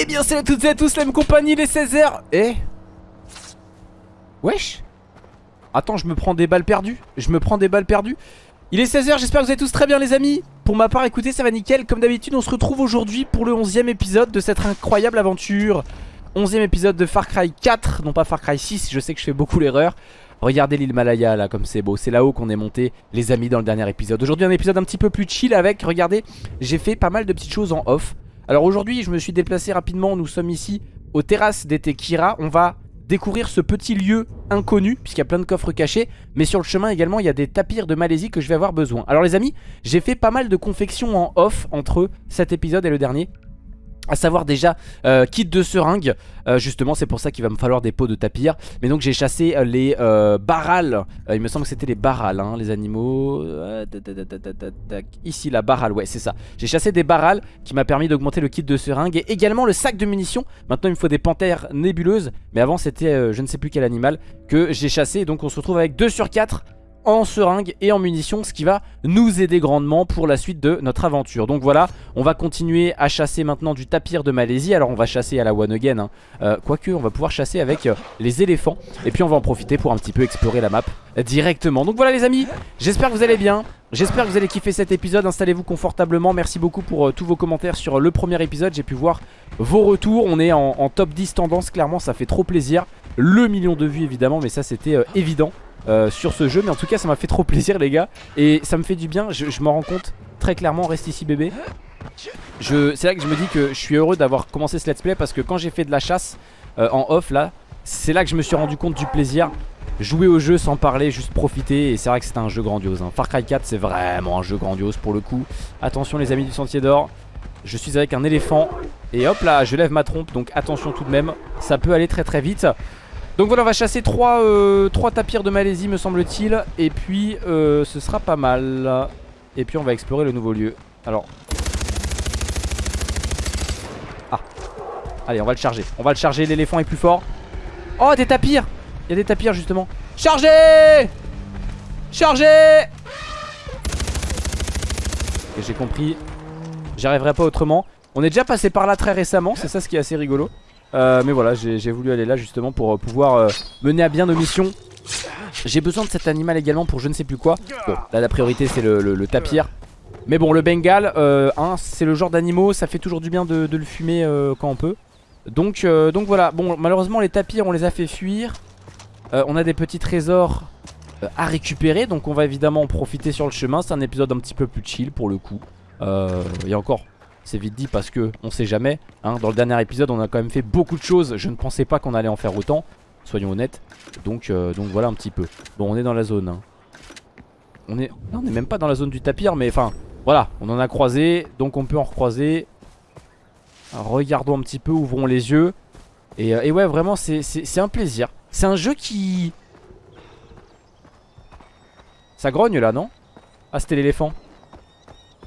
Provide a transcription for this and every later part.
Eh bien salut à toutes et à tous la même compagnie les 16h Eh Wesh Attends je me prends des balles perdues. Je me prends des balles perdues. Il est 16h j'espère que vous allez tous très bien les amis. Pour ma part écoutez ça va nickel. Comme d'habitude on se retrouve aujourd'hui pour le 11ème épisode de cette incroyable aventure. 11ème épisode de Far Cry 4 Non pas Far Cry 6 je sais que je fais beaucoup l'erreur Regardez l'île Malaya là comme c'est beau. C'est là-haut qu'on est monté les amis dans le dernier épisode. Aujourd'hui un épisode un petit peu plus chill avec Regardez j'ai fait pas mal de petites choses en off. Alors aujourd'hui je me suis déplacé rapidement. Nous sommes ici aux terrasses d'été Kira On va découvrir ce petit lieu inconnu Puisqu'il y a plein de coffres cachés. Mais sur le chemin également il y a des tapirs de Malaisie que je vais avoir besoin. Alors les amis j'ai fait pas mal de confections en off Entre cet épisode et le dernier à savoir déjà euh, kit de seringue. Euh, Justement c'est pour ça qu'il va me falloir des pots de tapir. Mais donc j'ai chassé euh, les barrales. Il me semble que c'était les barrales hein, Les animaux. Ici la barrale ouais c'est ça. J'ai chassé des barrales qui m'a permis d'augmenter le kit de seringue Et également le sac de munitions. Maintenant il me faut des panthères nébuleuses. Mais avant c'était je ne sais plus quel animal Que j'ai chassé. Donc on se retrouve avec 2 sur 4 en seringue et en munitions ce qui va nous aider grandement pour la suite de notre aventure. Donc voilà on va continuer à chasser maintenant du tapir de Malaisie. Alors on va chasser à la one again hein. euh, quoique on va pouvoir chasser avec euh, les éléphants. Et puis on va en profiter pour un petit peu explorer la map directement. Donc voilà les amis j'espère que vous allez bien. J'espère que vous allez kiffer cet épisode, installez-vous confortablement, merci beaucoup pour euh, tous vos commentaires sur le premier épisode, j'ai pu voir vos retours, on est en, en, top 10 tendance, clairement ça fait trop plaisir, le million de vues évidemment, mais ça c'était euh, évident euh, sur ce jeu, mais en tout cas ça m'a fait trop plaisir les gars, et ça me fait du bien, je, je m'en rends compte très clairement, reste ici bébé. C'est là que je me dis que je suis heureux d'avoir commencé ce let's play parce que quand j'ai fait de la chasse euh, en off là, c'est là que je me suis rendu compte du plaisir. Jouer au jeu sans parler, juste profiter. Et c'est vrai que c'est un jeu grandiose hein. Far Cry 4 c'est vraiment un jeu grandiose pour le coup. Attention les amis du sentier d'or. Je suis avec un éléphant. Et hop là je lève ma trompe. Donc attention tout de même. Ça peut aller très très vite Donc voilà on va chasser 3, euh, 3 tapirs de Malaisie me semble-t-il. Et puis euh, ce sera pas mal. Et puis on va explorer le nouveau lieu. Alors. Ah. Allez on va le charger. On va le charger l'éléphant est plus fort. Oh des tapirs. Il y a des tapirs justement. Chargez! Chargez! Ok j'ai compris. J'arriverai pas autrement. On est déjà passé par là très récemment, c'est ça ce qui est assez rigolo. Euh, mais voilà, j'ai voulu aller là justement pour euh, pouvoir euh, mener à bien nos missions. J'ai besoin de cet animal également pour je ne sais plus quoi. Bon, là la priorité c'est le, tapir. Mais bon, le bengal, hein, c'est le genre d'animaux, ça fait toujours du bien de, le fumer quand on peut. Donc, donc voilà, bon malheureusement les tapirs on les a fait fuir. On a des petits trésors à récupérer Donc on va évidemment en profiter sur le chemin C'est un épisode un petit peu plus chill pour le coup Et encore c'est vite dit parce que on sait jamais hein. Dans le dernier épisode on a quand même fait beaucoup de choses. Je ne pensais pas qu'on allait en faire autant. Soyons honnêtes. Donc, euh, donc voilà un petit peu. Bon on est dans la zone hein. On est non, on est même pas dans la zone du tapir Mais enfin voilà. On en a croisé Donc on peut en recroiser. Regardons un petit peu ouvrons les yeux. Et, et ouais vraiment c'est un plaisir. C'est un jeu qui... Ça grogne là, non? Ah, c'était l'éléphant.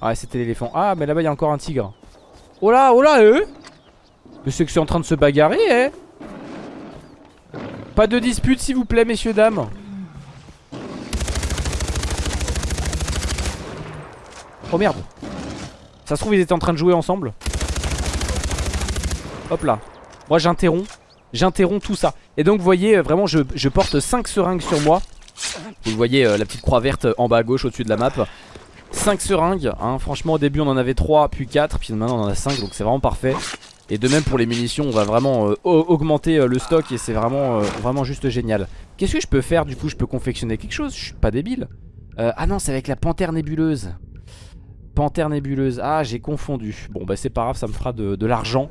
Ouais, c'était l'éléphant. Ah, mais là-bas, il y a encore un tigre. Oh là, oh là, eux Mais c'est que c'est en train de se bagarrer, eh Pas de dispute, s'il vous plaît, messieurs, dames. Oh merde. Ça se trouve, ils étaient en train de jouer ensemble. Hop là. Moi, j'interromps. J'interromps tout ça Et donc vous voyez euh, vraiment je, porte 5 seringues sur moi Vous voyez euh, la petite croix verte en bas à gauche au-dessus de la map 5 seringues hein. Franchement au début on en avait 3 puis 4 Puis maintenant on en a 5 donc c'est vraiment parfait. Et de même pour les munitions on va vraiment euh, augmenter euh, le stock Et c'est vraiment, euh, vraiment juste génial. Qu'est-ce que je peux faire du coup? Je peux confectionner quelque chose? Je suis pas débile. Ah non c'est avec la panthère nébuleuse. Panthère nébuleuse, ah j'ai confondu. Bon bah c'est pas grave ça me fera de, de l'argent.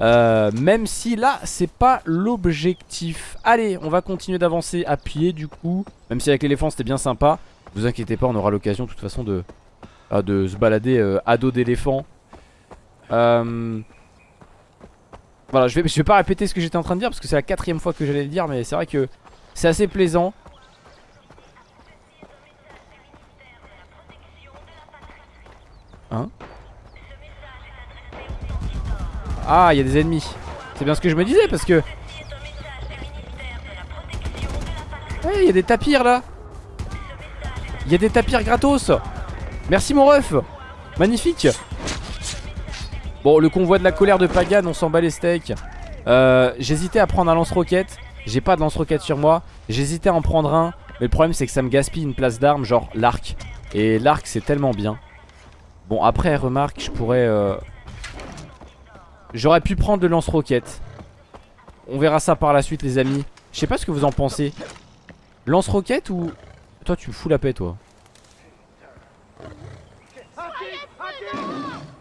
Même si là c'est pas l'objectif. Allez on va continuer d'avancer à pied du coup. Même si avec l'éléphant c'était bien sympa Vous inquiétez pas on aura l'occasion de toute façon de, ah, se balader euh, à dos d'éléphant euh, Voilà je vais, vais pas répéter ce que j'étais en train de dire Parce que c'est la quatrième fois que j'allais le dire Mais c'est vrai que c'est assez plaisant Hein? Ah, il y a des ennemis. C'est bien ce que je me disais parce que... Il y a des tapirs là. Il y a des tapirs gratos. Merci mon ref. Magnifique. Bon, le convoi de la colère de Pagan, on s'en bat les steaks. Euh, J'hésitais à prendre un lance-roquette. J'ai pas de lance-roquette sur moi. J'hésitais à en prendre un. Mais le problème, c'est que ça me gaspille une place d'armes, genre l'arc. Et l'arc, c'est tellement bien. Bon, après, remarque, je pourrais... Euh... J'aurais pu prendre le lance-roquette. On verra ça par la suite, les amis. Je sais pas ce que vous en pensez. Lance-roquette ou... Toi, tu me fous la paix, toi.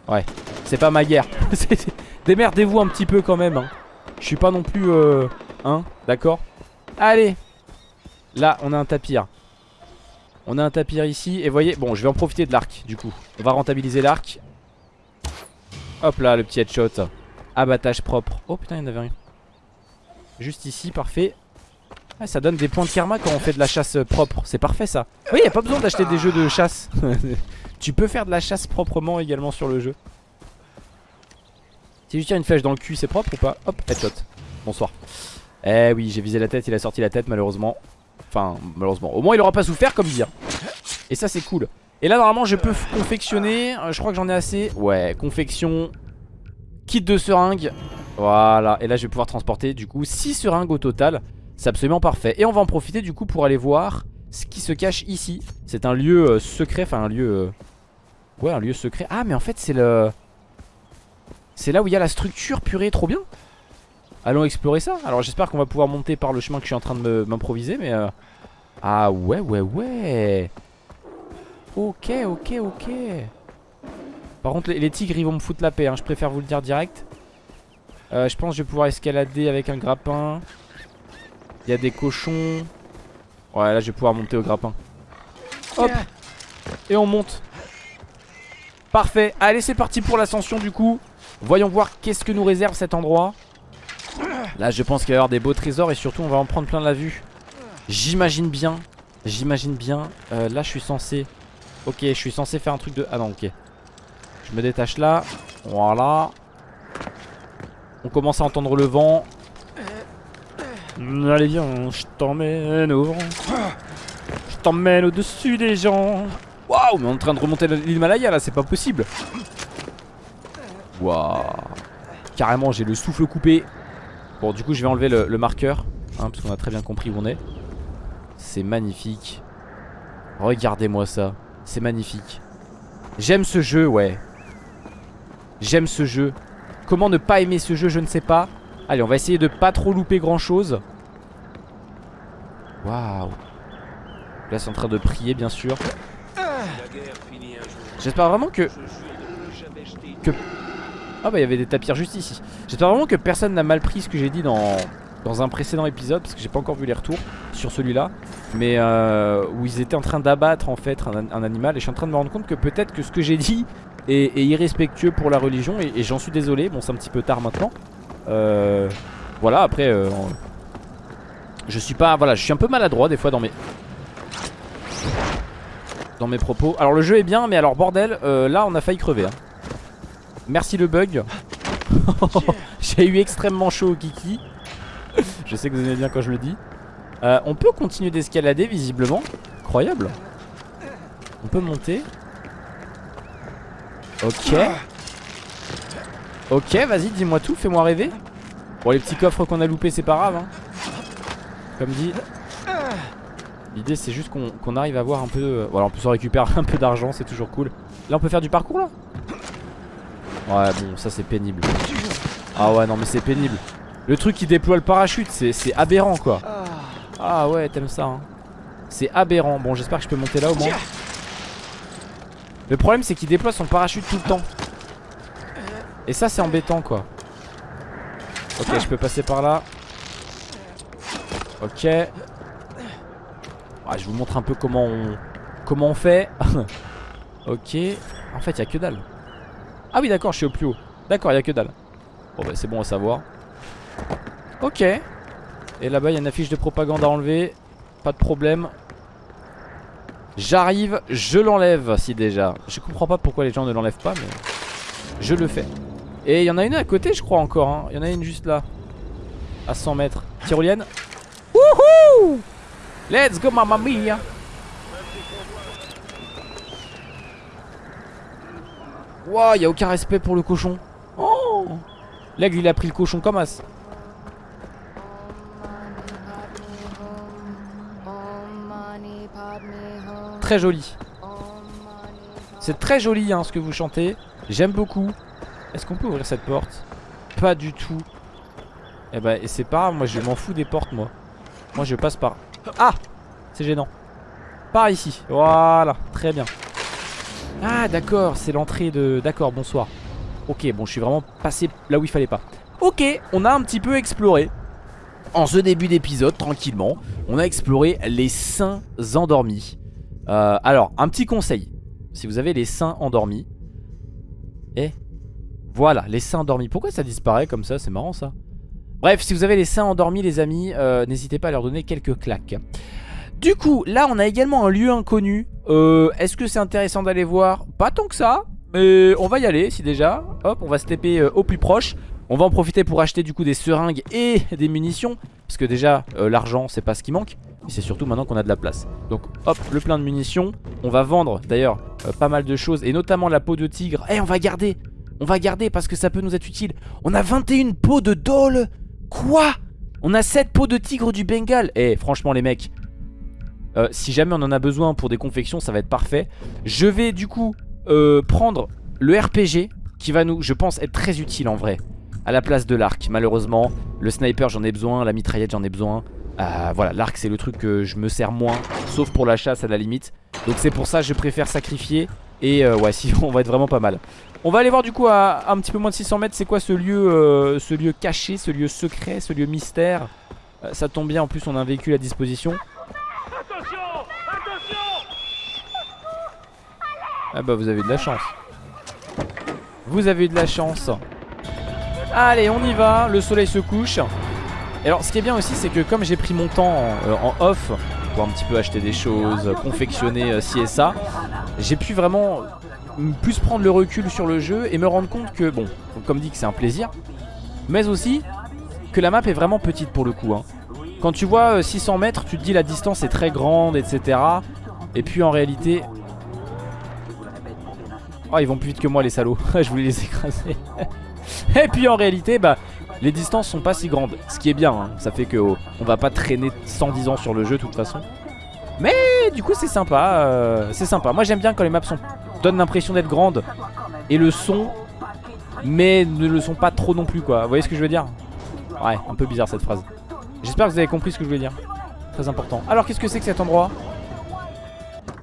Ouais, c'est pas ma guerre. Démerdez-vous un petit peu quand même. Hein. Je suis pas non plus... Euh... Hein D'accord? Allez Là, on a un tapir. On a un tapir ici. Et voyez, bon, je vais en profiter de l'arc, du coup. On va rentabiliser l'arc. Hop là, le petit headshot. Abattage propre. Oh putain, il y en avait rien. Juste ici, parfait. Ça donne des points de karma quand on fait de la chasse propre. C'est parfait ça. Oui, y a pas besoin d'acheter des jeux de chasse. tu peux faire de la chasse proprement également sur le jeu. Si je tire une flèche dans le cul, c'est propre ou pas? Hop, headshot. Bonsoir. Eh oui, j'ai visé la tête, il a sorti la tête malheureusement. Enfin, malheureusement. Au moins, il aura pas souffert comme dire. Et ça, c'est cool. Et là, normalement, je peux confectionner. Euh, je crois que j'en ai assez. Ouais, confection. Kit de seringues. Voilà. Et là, je vais pouvoir transporter du coup 6 seringues au total. C'est absolument parfait. Et on va en profiter du coup pour aller voir ce qui se cache ici. C'est un lieu euh, secret. Enfin, un lieu. Euh, ouais, un lieu secret. Ah, mais en fait, c'est le. C'est là où il y a la structure purée. Trop bien. Allons explorer ça. Alors j'espère qu'on va pouvoir monter par le chemin que je suis en train de m'improviser. Mais... Euh... Ah ouais, ouais, ouais. Ok, ok, ok. Par contre les, tigres ils vont me foutre la paix. Hein. Je préfère vous le dire direct. Euh, je pense que je vais pouvoir escalader avec un grappin. Il y a des cochons. Ouais là je vais pouvoir monter au grappin. Hop. Et on monte. Parfait. Allez c'est parti pour l'ascension du coup. Voyons voir qu'est-ce que nous réserve cet endroit. Là je pense qu'il va y avoir des beaux trésors et surtout on va en prendre plein la vue J'imagine bien J'imagine bien euh, Là je suis censé Ok je suis censé faire un truc de... Ah non ok Je me détache là Voilà On commence à entendre le vent Allez viens je t'emmène au vent. Je t'emmène au-dessus des gens. Waouh mais on est en train de remonter l'Himalaya là c'est pas possible. Waouh. Carrément j'ai le souffle coupé. Bon du coup je vais enlever le, marqueur hein, Parce qu'on a très bien compris où on est. C'est magnifique. Regardez-moi ça. C'est magnifique. J'aime ce jeu ouais. J'aime ce jeu. Comment ne pas aimer ce jeu je ne sais pas Allez on va essayer de pas trop louper grand chose Waouh. Là c'est en train de prier bien sûr. J'espère vraiment que Que ah bah il y avait des tapirs juste ici. J'espère vraiment que personne n'a mal pris ce que j'ai dit dans, un précédent épisode Parce que j'ai pas encore vu les retours sur celui-là. Mais euh, où ils étaient en train d'abattre en fait un, animal. Et je suis en train de me rendre compte que peut-être que ce que j'ai dit est, irrespectueux pour la religion Et, j'en suis désolé, bon c'est un petit peu tard maintenant Voilà après euh, Je suis pas, voilà je suis un peu maladroit des fois dans mes Dans mes propos Alors le jeu est bien mais alors bordel euh, là on a failli crever hein. Merci le bug. J'ai eu extrêmement chaud au kiki. je sais que vous aimez bien quand je le dis. Euh, on peut continuer d'escalader visiblement. Incroyable. On peut monter. Ok. Ok, vas-y, dis-moi tout, fais-moi rêver. Bon, les petits coffres qu'on a loupés, c'est pas grave. Hein. Comme dit. L'idée, c'est juste qu'on arrive à voir un peu. Euh, voilà, on peut se récupérer un peu d'argent, c'est toujours cool. Là, on peut faire du parcours là? Ouais bon ça c'est pénible Ah ouais non mais c'est pénible Le truc qui déploie le parachute c'est aberrant quoi Ah ouais t'aimes ça hein. C'est aberrant Bon j'espère que je peux monter là au moins Le problème c'est qu'il déploie son parachute tout le temps Et ça c'est embêtant quoi. Ok je peux passer par là. Ok. Ouais, Je vous montre un peu comment on Comment on fait. Ok. En fait il y a que dalle. Ah oui d'accord je suis au plus haut. D'accord il a que dalle. Bon bah c'est bon à savoir. Ok. Et là-bas il y a une affiche de propagande à enlever. Pas de problème. J'arrive, je l'enlève si déjà. Je comprends pas pourquoi les gens ne l'enlèvent pas mais Je le fais Et il y en a une à côté je crois encore hein. Il y en a une juste là À 100 mètres Tyrolienne Wouhou Let's go mamma mia Wow, y a aucun respect pour le cochon. L'aigle il a pris le cochon comme as. Très joli. C'est très joli hein, ce que vous chantez. J'aime beaucoup. Est-ce qu'on peut ouvrir cette porte? Pas du tout. Eh bah c'est pas grave, moi je m'en fous des portes moi. Moi je passe par... Ah C'est gênant. Par ici. Voilà, très bien. Ah d'accord, c'est l'entrée de... D'accord, bonsoir. Ok, bon je suis vraiment passé là où il fallait pas. Ok, on a un petit peu exploré. En ce début d'épisode, tranquillement, on a exploré les saints endormis. Euh, alors, un petit conseil. Si vous avez les seins endormis. Et voilà, les seins endormis. Pourquoi ça disparaît comme ça? C'est marrant ça. Bref, si vous avez les seins endormis les amis, euh, n'hésitez pas à leur donner quelques claques. Du coup, là on a également un lieu inconnu. Euh, Est-ce que c'est intéressant d'aller voir? Pas tant que ça, mais on va y aller si déjà. Hop, on va se taper euh, au plus proche. On va en profiter pour acheter du coup des seringues et des munitions. Parce que déjà, l'argent c'est pas ce qui manque. C'est surtout maintenant qu'on a de la place. Donc hop, le plein de munitions. On va vendre d'ailleurs pas mal de choses. Et notamment la peau de tigre. Eh, on va garder. On va garder parce que ça peut nous être utile. On a 21 peaux de dole. Quoi? On a 7 peaux de tigre du Bengale. Eh, franchement les mecs. Euh, si jamais on en a besoin pour des confections, ça va être parfait. Je vais du coup euh, prendre le RPG qui va nous, je pense, être très utile en vrai. À la place de l'arc, malheureusement. Le sniper, j'en ai besoin. La mitraillette, j'en ai besoin. Euh, voilà, l'arc c'est le truc que je me sers moins Sauf pour la chasse à la limite Donc c'est pour ça que je préfère sacrifier Et euh, ouais, si on va être vraiment pas mal. On va aller voir du coup à un petit peu moins de 600 mètres C'est quoi ce lieu, euh, ce lieu caché, ce lieu secret, ce lieu mystère? Euh, Ça tombe bien, en plus on a un véhicule à disposition. Attention Attention Ah bah vous avez de la chance. Vous avez eu de la chance. Allez on y va, le soleil se couche. Et alors ce qui est bien aussi c'est que comme j'ai pris mon temps en, en, off Pour un petit peu acheter des choses, confectionner euh, ci et ça J'ai pu vraiment plus prendre le recul sur le jeu Et me rendre compte que bon, comme dit que c'est un plaisir Mais aussi que la map est vraiment petite pour le coup hein. Quand tu vois euh, 600 mètres tu te dis la distance est très grande etc Et puis en réalité Oh ils vont plus vite que moi les salauds. Je voulais les écraser Et puis en réalité bah les distances sont pas si grandes Ce qui est bien hein. Ça fait que oh, on va pas traîner 110 ans sur le jeu de toute façon. Mais du coup c'est sympa euh, C'est sympa. Moi j'aime bien quand les maps donnent l'impression d'être grandes Et le son Mais ne le sont pas trop non plus quoi. Vous voyez ce que je veux dire? Ouais un peu bizarre cette phrase. J'espère que vous avez compris ce que je voulais dire. Très important. Alors qu'est-ce que c'est que cet endroit?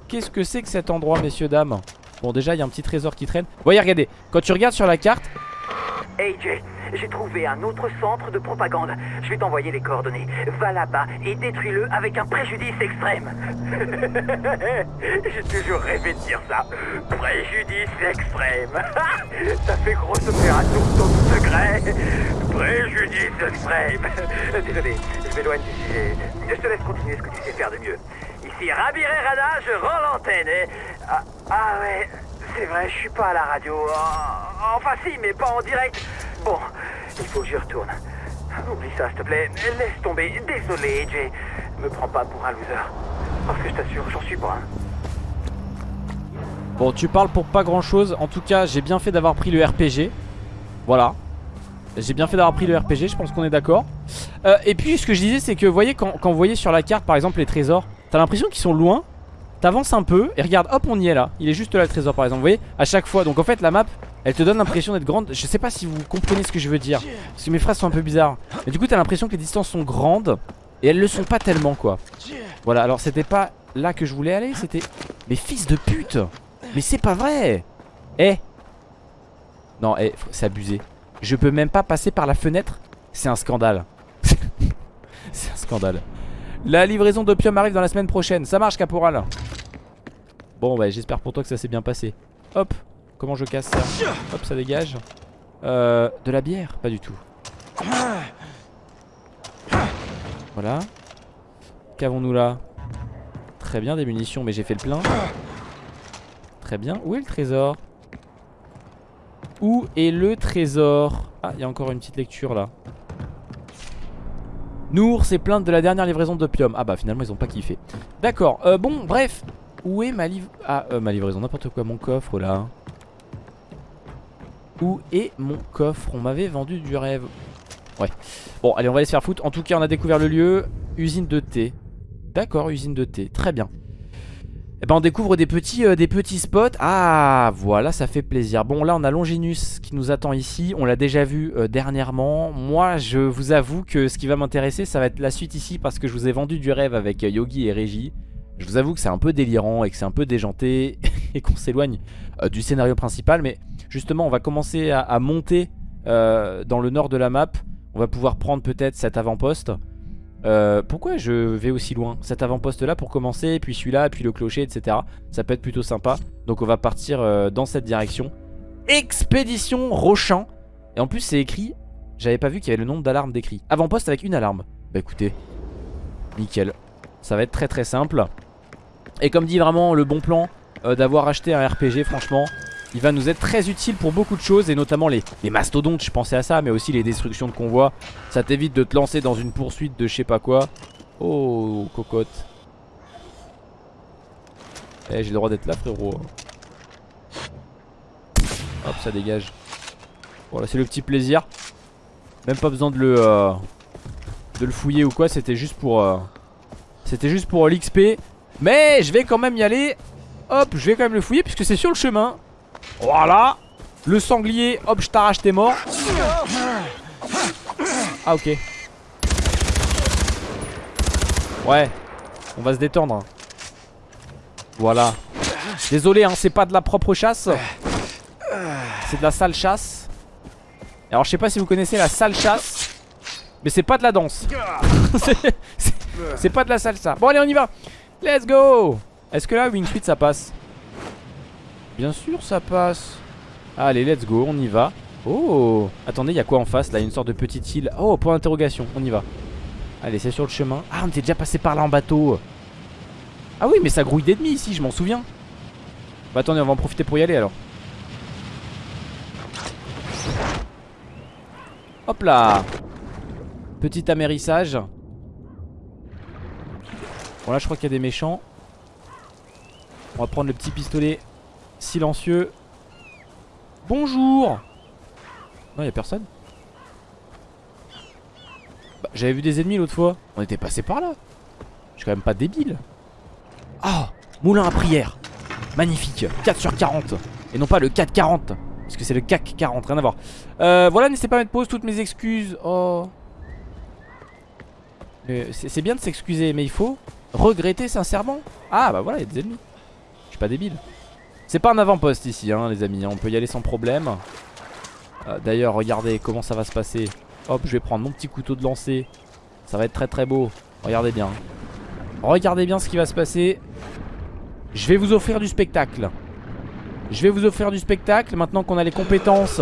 Qu'est-ce que c'est que cet endroit messieurs dames? Bon déjà il y a un petit trésor qui traîne. Voyez regardez Quand tu regardes sur la carte Jay, j'ai trouvé un autre centre de propagande. Je vais t'envoyer les coordonnées. Va là-bas et détruis-le avec un préjudice extrême. j'ai toujours rêvé de dire ça. Préjudice extrême. ça fait grosse opération ton secret. Préjudice extrême. Désolé, je m'éloigne du sujet. Je te laisse continuer ce que tu sais faire de mieux. Ici Rabir et Rada, je rends l'antenne. Et... Ah, ah ouais, c'est vrai, je suis pas à la radio. Oh, enfin si, mais pas en direct. Bon, il faut que j'y retourne. Oublie ça, s'il te plaît. Laisse tomber. Désolé, Jay. Me prends pas pour un loser. Parce que je t'assure, j'en suis pas. Bon, tu parles pour pas grand chose. En tout cas, j'ai bien fait d'avoir pris le RPG. Voilà. J'ai bien fait d'avoir pris le RPG, je pense qu'on est d'accord. Euh, et puis, ce que je disais, c'est que, vous voyez, quand vous voyez sur la carte, par exemple, les trésors, t'as l'impression qu'ils sont loin. T'avances un peu et regarde, hop, on y est là. Il est juste là le trésor, par exemple. Vous voyez, à chaque fois. Donc, en fait, la map, elle te donne l'impression d'être grande. Je sais pas si vous comprenez ce que je veux dire. Parce que mes phrases sont un peu bizarres. Mais du coup, t'as l'impression que les distances sont grandes. Et elles le sont pas tellement, quoi. Voilà, alors c'était pas là que je voulais aller. C'était. Mais fils de pute Mais c'est pas vrai Eh Non, eh, c'est abusé. Je peux même pas passer par la fenêtre. C'est un scandale. c'est un scandale. La livraison d'opium arrive dans la semaine prochaine. Ça marche, caporal. Bon, bah, j'espère pour toi que ça s'est bien passé. Hop. Comment je casse ça Hop, ça dégage. Euh, de la bière Pas du tout. Voilà. Qu'avons-nous là Très bien, des munitions, mais j'ai fait le plein. Très bien. Où est le trésor Où est le trésor Ah, il y a encore une petite lecture là. Nour s'est plainte de la dernière livraison d'opium. Ah bah finalement ils ont pas kiffé. D'accord, euh, bon bref. Où est ma livraison Ah, euh, ma livraison, n'importe quoi, mon coffre là. Où est mon coffre? On m'avait vendu du rêve. Ouais. Bon, allez, on va aller se faire foutre. En tout cas, on a découvert le lieu. Usine de thé. D'accord, usine de thé. Très bien. Eh ben on découvre des petits, euh, des petits spots. Ah voilà ça fait plaisir. Bon là on a Longinus qui nous attend ici. On l'a déjà vu euh, dernièrement. Moi je vous avoue que ce qui va m'intéresser Ça va être la suite ici parce que je vous ai vendu du rêve Avec euh, Yogi et Régie. Je vous avoue que c'est un peu délirant et que c'est un peu déjanté Et qu'on s'éloigne du scénario principal. Mais justement on va commencer à, à monter Dans le nord de la map. On va pouvoir prendre peut-être cet avant-poste euh, pourquoi je vais aussi loin? Cet avant-poste là pour commencer, puis celui-là, puis le clocher, etc. Ça peut être plutôt sympa. Donc on va partir euh, dans cette direction. Expédition Rochamp. Et en plus c'est écrit, j'avais pas vu qu'il y avait le nombre d'alarmes décrit. Avant-poste avec une alarme. Bah écoutez, nickel. Ça va être très très simple. Et comme dit vraiment le bon plan euh, d'avoir acheté un RPG franchement il va nous être très utile pour beaucoup de choses Et notamment les, mastodontes, je pensais à ça Mais aussi les destructions de convois. Ça t'évite de te lancer dans une poursuite de je sais pas quoi. Oh, cocotte. Eh, j'ai le droit d'être là frérot. Hop, ça dégage. Voilà, c'est le petit plaisir. Même pas besoin de le... Euh, de le fouiller ou quoi C'était juste pour... Euh, c'était juste pour l'XP Mais je vais quand même y aller. Hop, je vais quand même le fouiller puisque c'est sur le chemin voilà. Le sanglier, hop je t'arrache t'es mort Ah ok. Ouais On va se détendre hein. Voilà. Désolé hein c'est pas de la propre chasse. C'est de la sale chasse. Alors je sais pas si vous connaissez la sale chasse Mais c'est pas de la danse. C'est pas de la salsa. Bon allez on y va. Let's go. Est-ce que là Wing ça passe? Bien sûr ça passe. Allez let's go on y va. Oh Attendez il y a quoi en face là? Une sorte de petite île. Oh point d'interrogation on y va. Allez c'est sur le chemin. Ah on était déjà passé par là en bateau. Ah oui mais ça grouille d'ennemis ici je m'en souviens. Bah attendez on va en profiter pour y aller alors. Hop là. Petit amérissage. Bon là je crois qu'il y a des méchants. On va prendre le petit pistolet Silencieux. Bonjour Non, y'a personne. Bah, J'avais vu des ennemis l'autre fois. On était passé par là. Je suis quand même pas débile. Ah Moulin à prière. Magnifique. 4 sur 40. Et non pas le 440. Parce que c'est le CAC 40. Rien à voir. Euh, voilà, n'hésitez pas à mettre pause. Toutes mes excuses. Oh. C'est bien de s'excuser, mais il faut regretter sincèrement. Ah bah voilà, il y a des ennemis. Je suis pas débile. C'est pas un avant-poste ici hein, les amis. On peut y aller sans problème. Euh, D'ailleurs regardez comment ça va se passer. Hop je vais prendre mon petit couteau de lancer. Ça va être très très beau. Regardez bien. Regardez bien ce qui va se passer. Je vais vous offrir du spectacle. Je vais vous offrir du spectacle Maintenant qu'on a les compétences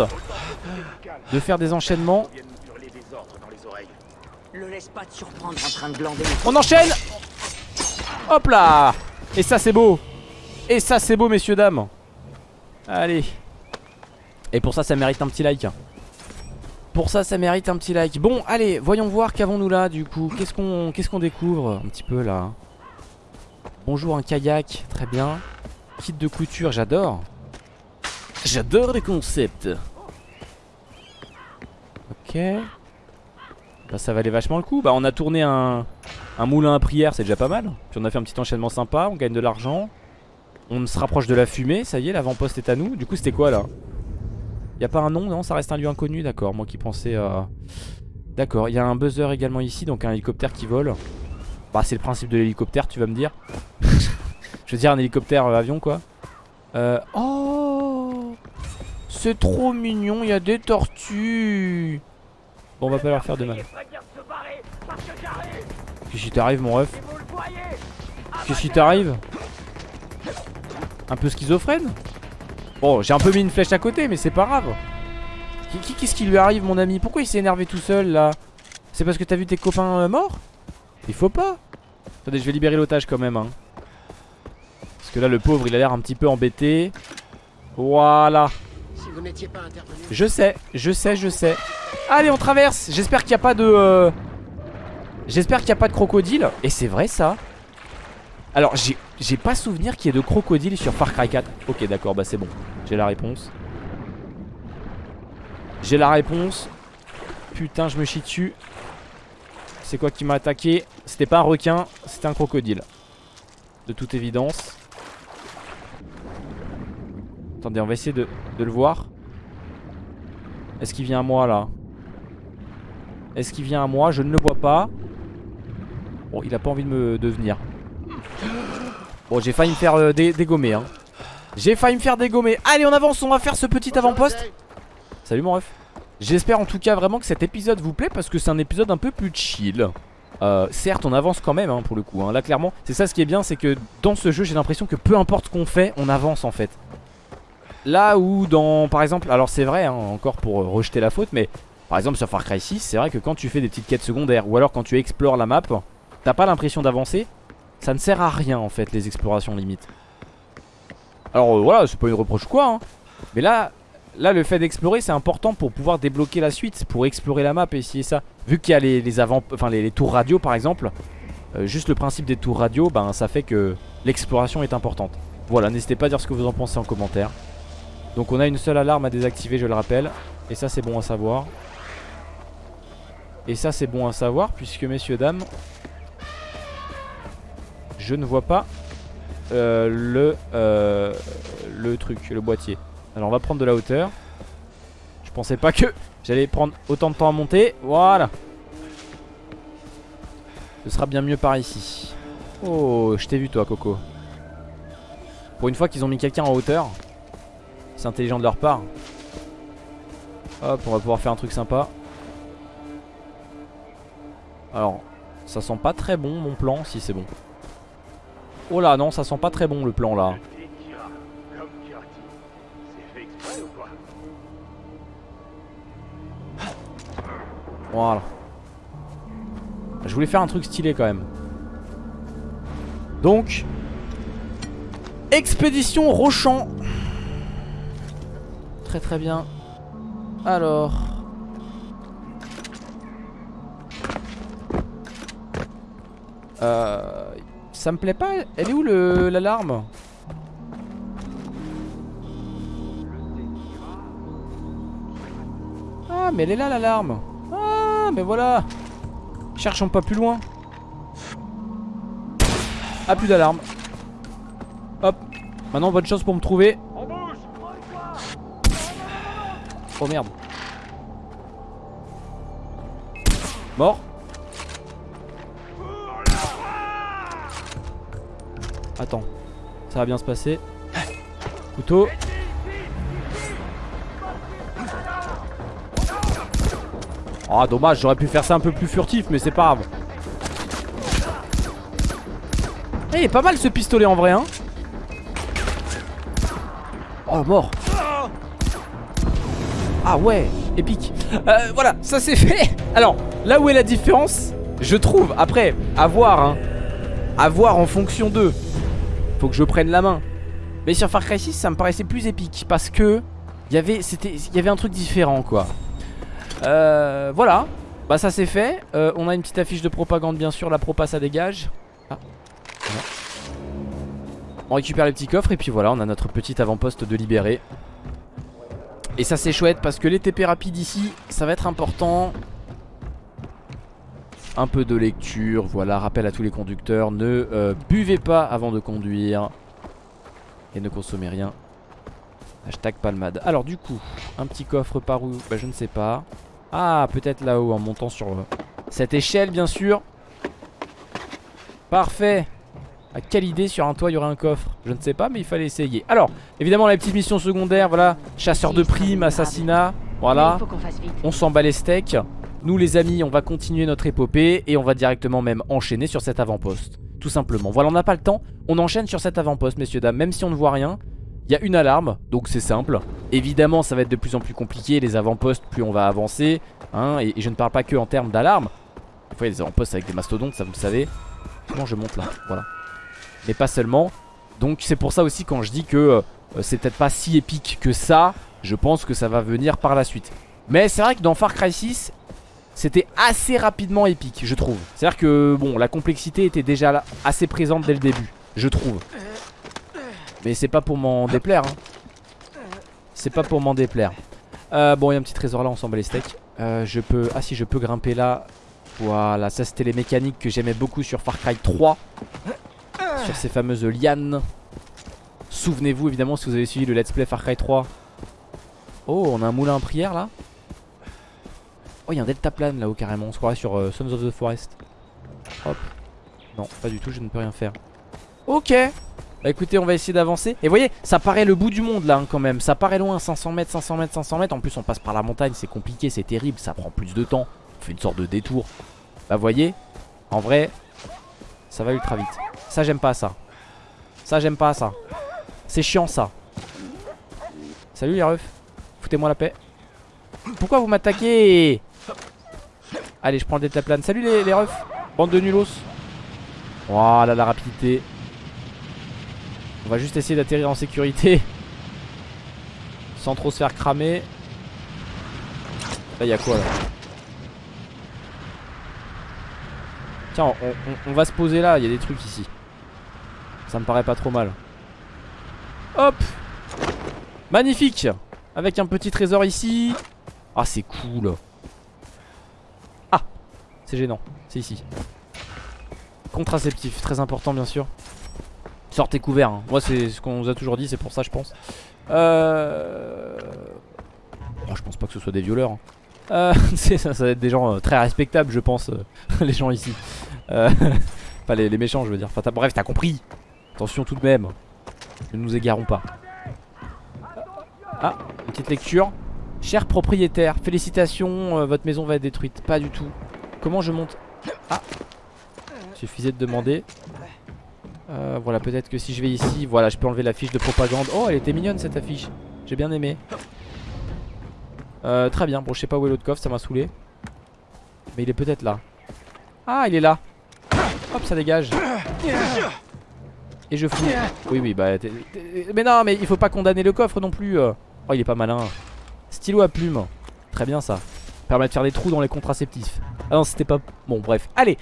De faire des enchaînements. On enchaîne. Hop là. Et ça c'est beau et ça c'est beau messieurs dames. Allez. Et pour ça ça mérite un petit like. Pour ça ça mérite un petit like. Bon allez voyons voir qu'avons-nous là du coup. Qu'est-ce qu'on qu'est-ce qu'on découvre un petit peu là? Bonjour un kayak. Très bien. Kit de couture j'adore. J'adore les concepts. Ok. Bah ça valait vachement le coup. Bah on a tourné un, un moulin à prière c'est déjà pas mal. Puis on a fait un petit enchaînement sympa On gagne de l'argent on se rapproche de la fumée, ça y est, l'avant-poste est à nous. Du coup, c'était quoi là? Y a pas un nom, non? Ça reste un lieu inconnu, d'accord. Moi qui pensais à... D'accord, il y a un buzzer également ici, donc un hélicoptère qui vole. Bah, c'est le principe de l'hélicoptère, tu vas me dire. Je veux dire, un hélicoptère euh, avion, quoi. Euh... Oh C'est trop mignon, il y a des tortues. Bon, on va pas leur faire de mal. Qu'est-ce qui t'arrive, mon ref? Qu'est-ce qui t'arrive? Un peu schizophrène. Bon j'ai un peu mis une flèche à côté mais c'est pas grave. Qu'est-ce qui lui arrive mon ami? Pourquoi il s'est énervé tout seul là? C'est parce que t'as vu tes copains euh, morts? Il faut pas. Attendez je vais libérer l'otage quand même hein. Parce que là le pauvre il a l'air un petit peu embêté. Voilà. Je sais, je sais, je sais. Allez on traverse. J'espère qu'il n'y a pas de... Euh, j'espère qu'il n'y a pas de crocodile. Et c'est vrai ça. Alors j'ai pas souvenir qu'il y ait de crocodiles sur Far Cry 4 Ok d'accord bah c'est bon J'ai la réponse J'ai la réponse. Putain, je me chie dessus. C'est quoi qui m'a attaqué? C'était pas un requin, c'était un crocodile. De toute évidence. Attendez, on va essayer de, de le voir. Est-ce qu'il vient à moi là? Est-ce qu'il vient à moi? Je ne le vois pas. Bon, il a pas envie de me de venir. Bon, j'ai failli me faire euh, dé- dégommer. Hein. J'ai failli me faire dégommer. Allez, on avance, on va faire ce petit avant-poste. Salut mon ref. J'espère en tout cas vraiment que cet épisode vous plaît parce que c'est un épisode un peu plus chill. Euh, certes, on avance quand même hein, pour le coup. hein. Là, clairement, c'est ça ce qui est bien, c'est que dans ce jeu, j'ai l'impression que peu importe qu'on fait, on avance en fait. Là où dans, par exemple, alors c'est vrai, hein, encore pour euh, rejeter la faute, mais par exemple sur Far Cry 6, c'est vrai que quand tu fais des petites quêtes secondaires ou alors quand tu explores la map, t'as pas l'impression d'avancer. Ça ne sert à rien en fait les explorations limites. Alors euh, voilà, c'est pas une reproche quoi, hein. mais là, là le fait d'explorer c'est important pour pouvoir débloquer la suite, pour explorer la map et essayer ça. Vu qu'il y a les, les enfin les tours radio par exemple, euh, juste le principe des tours radio, ben ça fait que l'exploration est importante. Voilà, n'hésitez pas à dire ce que vous en pensez en commentaire. Donc on a une seule alarme à désactiver, je le rappelle. Et ça c'est bon à savoir. Et ça c'est bon à savoir puisque messieurs dames, je ne vois pas euh, le, euh, le truc, le boîtier. Alors on va prendre de la hauteur. Je pensais pas que j'allais prendre autant de temps à monter. Voilà. Ce sera bien mieux par ici. Oh, je t'ai vu toi Coco. Pour une fois qu'ils ont mis quelqu'un en hauteur. C'est intelligent de leur part. Hop, on va pouvoir faire un truc sympa. Alors, ça sent pas très bon mon plan, si c'est bon. Oh là, non, ça sent pas très bon le plan là. Voilà. Je voulais faire un truc stylé quand même. Donc, expédition Rochant. Très très bien. Alors. Euh, ça me plaît pas. Elle est où l'alarme? Ah, mais elle est là l'alarme. Ah, mais voilà. Cherchons pas plus loin. Ah, plus d'alarme. Hop. Maintenant, bonne chance pour me trouver. Oh merde. Mort. Attends. Ça va bien se passer. Couteau. Ah dommage, j'aurais pu faire ça un peu plus furtif, mais c'est pas grave. Eh, il est pas mal ce pistolet en vrai, hein. Oh, mort. Ah ouais, épique. Euh, voilà, ça c'est fait. Alors, là où est la différence, je trouve, après, à voir, hein. À voir en fonction d'eux. Faut que je prenne la main. Mais sur Far Cry 6, ça me paraissait plus épique parce que il y avait, il y avait un truc différent, quoi. Euh, voilà. Bah ça c'est fait. Euh, on a une petite affiche de propagande, bien sûr. La propa, ça dégage. Ah. On récupère les petits coffres et puis voilà, on a notre petit avant-poste de libéré. Et ça c'est chouette parce que les TP rapides ici, ça va être important. Un peu de lecture, voilà, rappel à tous les conducteurs, ne euh, buvez pas avant de conduire. Et ne consommez rien. Hashtag palmade. Alors du coup, un petit coffre par où Bah je ne sais pas. Ah, peut-être là-haut en montant sur euh, cette échelle bien sûr. Parfait. À quelle idée sur un toit il y aurait un coffre? Je ne sais pas mais il fallait essayer Alors évidemment la petite mission secondaire Voilà chasseur de primes, assassinat Voilà on s'en bat les steaks Nous les amis on va continuer notre épopée Et on va directement même enchaîner sur cet avant-poste. Tout simplement. Voilà on n'a pas le temps. On enchaîne sur cet avant-poste messieurs dames. Même si on ne voit rien Il y a une alarme donc c'est simple. Évidemment ça va être de plus en plus compliqué. Les avant-postes plus on va avancer hein, et, je ne parle pas que en termes d'alarme. Des fois il y a des avant-postes avec des mastodontes ça vous le savez. Comment je monte là? Voilà. Mais pas seulement. Donc c'est pour ça aussi quand je dis que euh, c'est peut-être pas si épique que ça, je pense que ça va venir par la suite. Mais c'est vrai que dans Far Cry 6, c'était assez rapidement épique, je trouve. C'est-à-dire que bon, la complexité était déjà assez présente dès le début, je trouve. Mais c'est pas pour m'en déplaire. hein. C'est pas pour m'en déplaire. Euh, bon, il y a un petit trésor là, on s'en bat les steaks. Euh, je peux... Ah si, je peux grimper là. Voilà, ça c'était les mécaniques que j'aimais beaucoup sur Far Cry 3. Sur ces fameuses lianes. Souvenez-vous évidemment si vous avez suivi le let's play Far Cry 3. Oh, on a un moulin à prière là. Oh, il y a un deltaplane là-haut carrément. On se croirait sur euh, Sons of the Forest. Hop. Non, pas du tout, je ne peux rien faire. Ok. Bah écoutez, on va essayer d'avancer. Et vous voyez, ça paraît le bout du monde là hein, quand même. Ça paraît loin, 500 mètres, 500 mètres, 500 mètres. En plus, on passe par la montagne, c'est compliqué, c'est terrible. Ça prend plus de temps. On fait une sorte de détour. Bah voyez, en vrai, ça va ultra vite. Ça, j'aime pas ça. Ça, j'aime pas ça. C'est chiant ça. Salut les refs. Foutez-moi la paix. Pourquoi vous m'attaquez? Allez, je prends le deltaplane. Salut les, refs. Bande de nulos. Voilà la rapidité. On va juste essayer d'atterrir en sécurité. Sans trop se faire cramer. Là, il quoi là Tiens, on, on- on va se poser là. Il y a des trucs ici. Ça me paraît pas trop mal. Hop Magnifique Avec un petit trésor ici. Ah, c'est cool. C'est gênant. C'est ici. Contraceptif, très important bien sûr. Sortez couverts. hein. Moi, c'est ce qu'on nous a toujours dit, c'est pour ça, je pense. Euh. Oh, je pense pas que ce soit des violeurs. hein. Euh, ça, va être des gens euh, très respectables, je pense, euh, les gens ici. Euh, Pas les, méchants, je veux dire. Enfin, bref, t'as compris. Attention tout de même. Ne nous égarons pas. Ah, une petite lecture. Cher propriétaire, félicitations, votre maison va être détruite. Pas du tout. Comment je monte Ah Suffisait de demander. Euh, voilà, peut-être que si je vais ici, voilà, je peux enlever la fiche de propagande. Oh, elle était mignonne cette affiche. J'ai bien aimé. Euh, très bien. Bon, je sais pas où est l'autre coffre, ça m'a saoulé. Mais il est peut-être là. Ah, il est là. Hop, ça dégage. Et je fous. Oui, oui, bah. Mais non, mais il faut pas condamner le coffre non plus. euh. Oh, il est pas malin. Stylo à plume. Très bien ça. Permet de faire des trous dans les contraceptifs. Ah non, c'était pas. Bon, bref. Allez.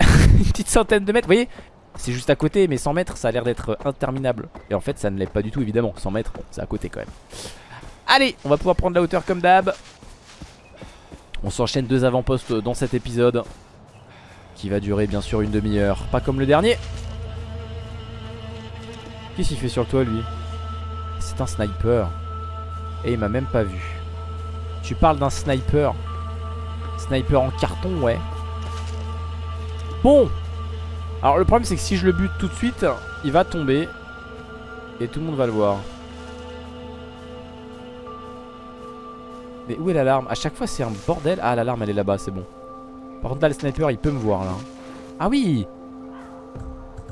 Une petite centaine de mètres. Vous voyez C'est juste à côté, mais 100 mètres, ça a l'air d'être interminable. Et en fait, ça ne l'est pas du tout, évidemment. 100 mètres, bon, c'est à côté quand même. Allez, on va pouvoir prendre la hauteur comme d'hab. On s'enchaîne deux avant-postes dans cet épisode. Qui va durer bien sûr une demi-heure. Pas comme le dernier. Qu'est-ce qu'il fait sur le toit lui? C'est un sniper. Et il m'a même pas vu. Tu parles d'un sniper? Sniper en carton, ouais. Bon Alors le problème c'est que si je le bute tout de suite, il va tomber. Et tout le monde va le voir. Mais où est l'alarme? À chaque fois c'est un bordel. Ah l'alarme elle est là-bas, c'est bon. Le sniper il peut me voir là. Ah oui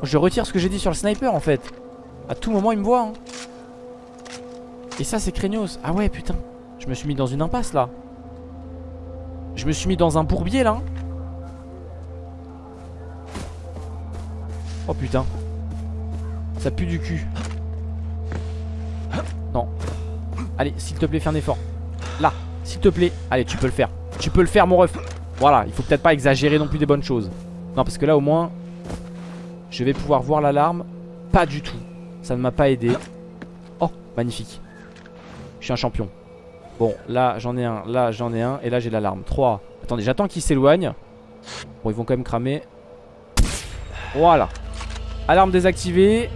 Je retire ce que j'ai dit sur le sniper en fait. À tout moment il me voit. hein. Et ça c'est craignos. Ah ouais putain. Je me suis mis dans une impasse là. Je me suis mis dans un bourbier là. Oh putain. Ça pue du cul. Non. Allez, s'il te plaît, fais un effort. Là, s'il te plaît. Allez, tu peux le faire. Tu peux le faire, mon ref. Voilà, il faut peut-être pas exagérer non plus des bonnes choses. Non, parce que là, au moins, je vais pouvoir voir l'alarme. Pas du tout. Ça ne m'a pas aidé. Oh, magnifique. Je suis un champion. Bon, là, j'en ai un. Là, j'en ai un. Et là, j'ai l'alarme. 3. Attendez, j'attends qu'ils s'éloignent. Bon, ils vont quand même cramer. Voilà. Alarme désactivée.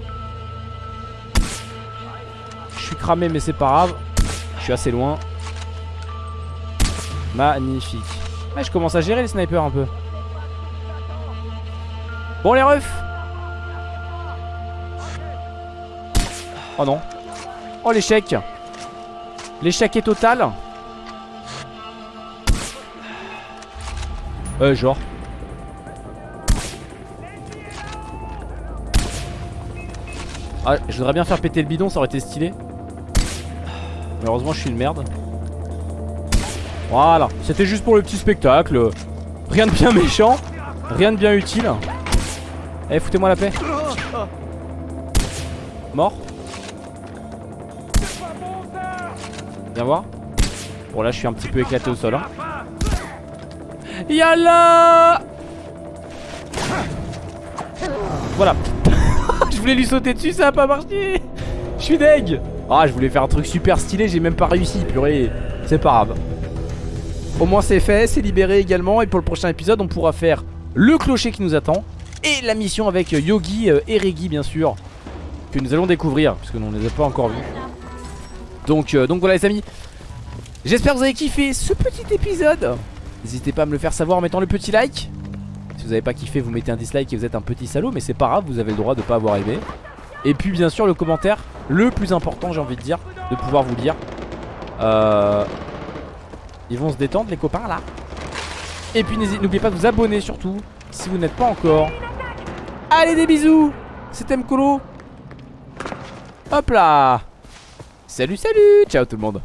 Je suis cramé, mais c'est pas grave. Je suis assez loin. Magnifique. Je commence à gérer les snipers un peu. Bon, les refs. Oh non. Oh, l'échec. L'échec est total. Euh, genre. Ah, je voudrais bien faire péter le bidon, ça aurait été stylé. Malheureusement, je suis une merde. Voilà, c'était juste pour le petit spectacle. Rien de bien méchant, rien de bien utile. Eh, foutez-moi la paix. Viens voir. Bon, là, je suis un petit peu éclaté au sol. Hein. Yalla Voilà. je voulais lui sauter dessus, ça a pas marché. Je suis deg. Ah je voulais faire un truc super stylé J'ai même pas réussi purée C'est pas grave Au moins c'est fait c'est libéré également Et pour le prochain épisode on pourra faire le clocher qui nous attend Et la mission avec Yogi euh, et Regi bien sûr Que nous allons découvrir Puisque nous on ne les a pas encore vus donc, euh, donc voilà les amis. J'espère que vous avez kiffé ce petit épisode. N'hésitez pas à me le faire savoir en mettant le petit like. Si vous n'avez pas kiffé vous mettez un dislike et vous êtes un petit salaud Mais c'est pas grave vous avez le droit de pas avoir aimé. Et puis bien sûr le commentaire Le plus important j'ai envie de dire De pouvoir vous lire. Euh... Ils vont se détendre les copains là. Et puis n'oubliez pas de vous abonner surtout Si vous n'êtes pas encore. Allez des bisous. C'était Mkolo. Hop là Salut salut Ciao tout le monde